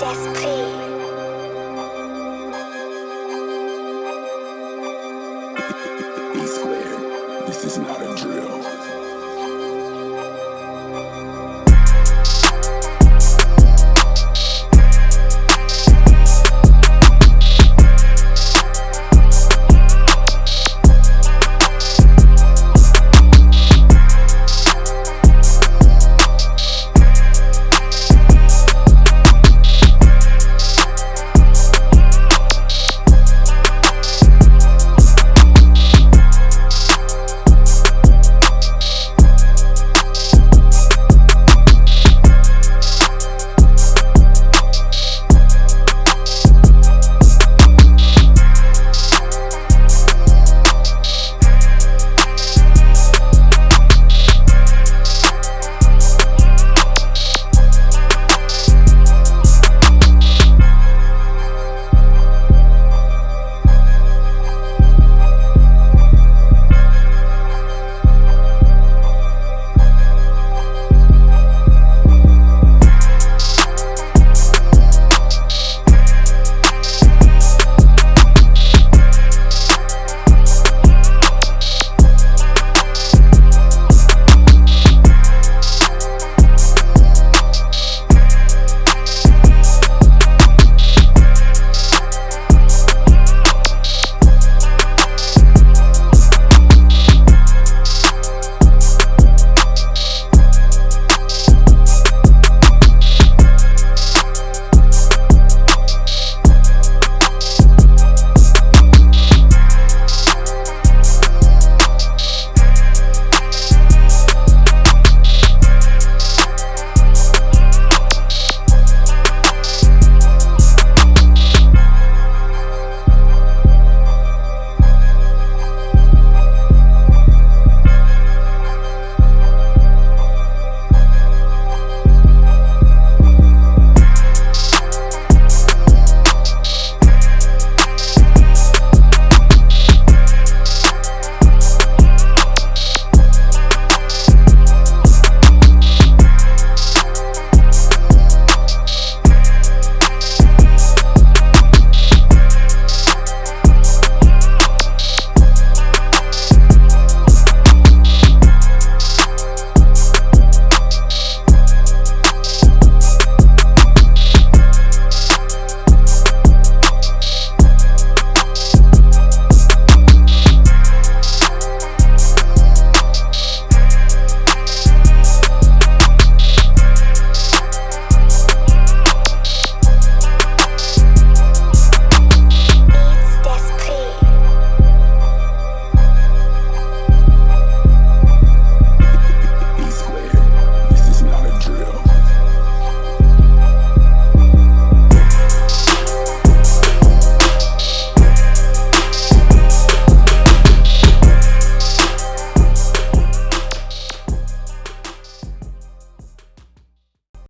d'esprit. Be squared. This is not a drill.